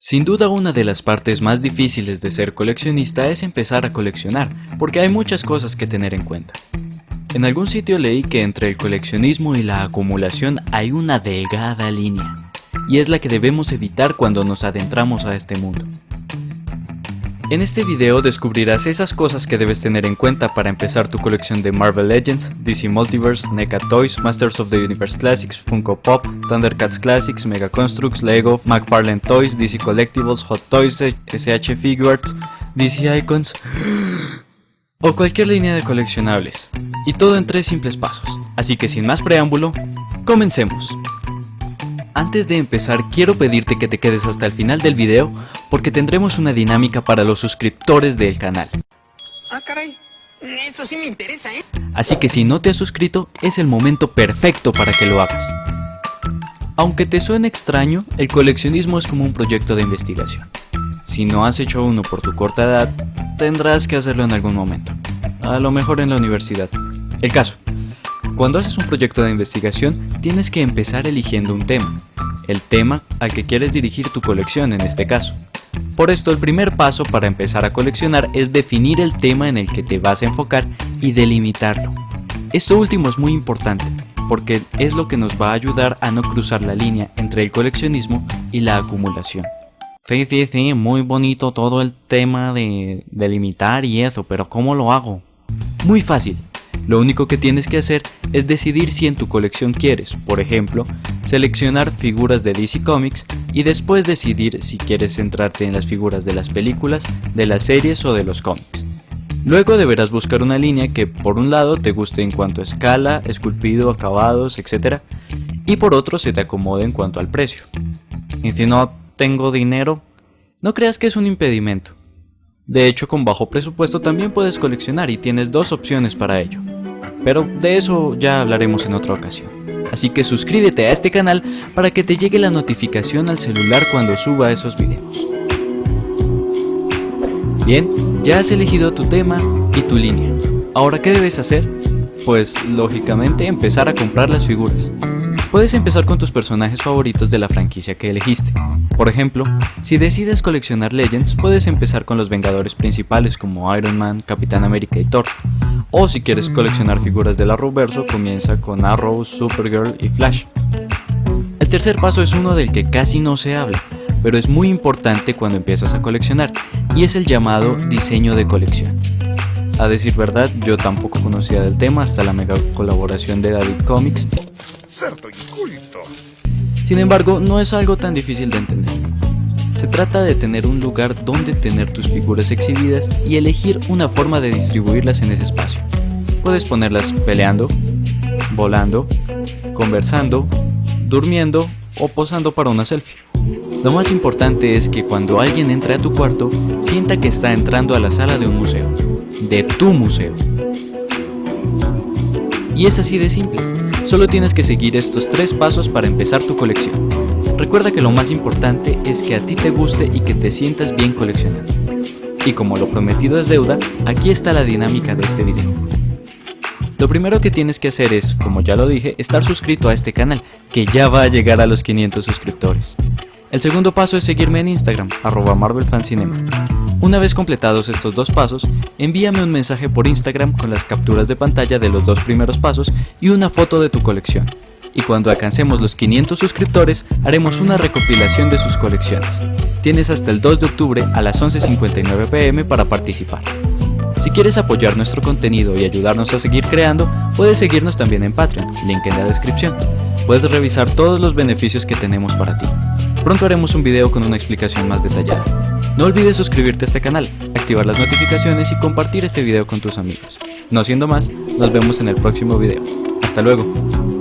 Sin duda una de las partes más difíciles de ser coleccionista es empezar a coleccionar, porque hay muchas cosas que tener en cuenta. En algún sitio leí que entre el coleccionismo y la acumulación hay una delgada línea, y es la que debemos evitar cuando nos adentramos a este mundo. En este video descubrirás esas cosas que debes tener en cuenta para empezar tu colección de Marvel Legends, DC Multiverse, NECA Toys, Masters of the Universe Classics, Funko Pop, Thundercats Classics, Mega Constructs, Lego, McFarlane Toys, DC Collectibles, Hot Toys, SH Figuarts, DC Icons o cualquier línea de coleccionables. Y todo en tres simples pasos. Así que sin más preámbulo, comencemos. Antes de empezar quiero pedirte que te quedes hasta el final del video porque tendremos una dinámica para los suscriptores del canal. Ah, caray. Eso sí me interesa, ¿eh? Así que si no te has suscrito, es el momento perfecto para que lo hagas. Aunque te suene extraño, el coleccionismo es como un proyecto de investigación. Si no has hecho uno por tu corta edad, tendrás que hacerlo en algún momento. A lo mejor en la universidad. El caso. Cuando haces un proyecto de investigación, tienes que empezar eligiendo un tema el tema al que quieres dirigir tu colección en este caso. Por esto el primer paso para empezar a coleccionar es definir el tema en el que te vas a enfocar y delimitarlo. Esto último es muy importante porque es lo que nos va a ayudar a no cruzar la línea entre el coleccionismo y la acumulación. Sí, sí, sí, muy bonito todo el tema de delimitar y eso, pero ¿cómo lo hago? Muy fácil, lo único que tienes que hacer es decidir si en tu colección quieres, por ejemplo, seleccionar figuras de DC Comics y después decidir si quieres centrarte en las figuras de las películas, de las series o de los cómics. Luego deberás buscar una línea que por un lado te guste en cuanto a escala, esculpido, acabados, etc. Y por otro se te acomode en cuanto al precio. Y si no tengo dinero, no creas que es un impedimento. De hecho, con bajo presupuesto también puedes coleccionar y tienes dos opciones para ello pero de eso ya hablaremos en otra ocasión. Así que suscríbete a este canal para que te llegue la notificación al celular cuando suba esos videos. Bien, ya has elegido tu tema y tu línea. Ahora, ¿qué debes hacer? Pues, lógicamente, empezar a comprar las figuras. Puedes empezar con tus personajes favoritos de la franquicia que elegiste. Por ejemplo, si decides coleccionar Legends, puedes empezar con los Vengadores principales como Iron Man, Capitán América y Thor. O si quieres coleccionar figuras del Arrowverso, comienza con Arrow, Supergirl y Flash. El tercer paso es uno del que casi no se habla, pero es muy importante cuando empiezas a coleccionar, y es el llamado diseño de colección. A decir verdad, yo tampoco conocía del tema hasta la mega colaboración de David Comics. Sin embargo, no es algo tan difícil de entender. Se trata de tener un lugar donde tener tus figuras exhibidas y elegir una forma de distribuirlas en ese espacio. Puedes ponerlas peleando, volando, conversando, durmiendo o posando para una selfie. Lo más importante es que cuando alguien entre a tu cuarto, sienta que está entrando a la sala de un museo, de tu museo. Y es así de simple, solo tienes que seguir estos tres pasos para empezar tu colección. Recuerda que lo más importante es que a ti te guste y que te sientas bien coleccionando. Y como lo prometido es deuda, aquí está la dinámica de este video. Lo primero que tienes que hacer es, como ya lo dije, estar suscrito a este canal, que ya va a llegar a los 500 suscriptores. El segundo paso es seguirme en Instagram, arroba MarvelFancinema. Una vez completados estos dos pasos, envíame un mensaje por Instagram con las capturas de pantalla de los dos primeros pasos y una foto de tu colección y cuando alcancemos los 500 suscriptores haremos una recopilación de sus colecciones. Tienes hasta el 2 de octubre a las 11.59 pm para participar. Si quieres apoyar nuestro contenido y ayudarnos a seguir creando, puedes seguirnos también en Patreon, link en la descripción. Puedes revisar todos los beneficios que tenemos para ti. Pronto haremos un video con una explicación más detallada. No olvides suscribirte a este canal, activar las notificaciones y compartir este video con tus amigos. No siendo más, nos vemos en el próximo video. Hasta luego.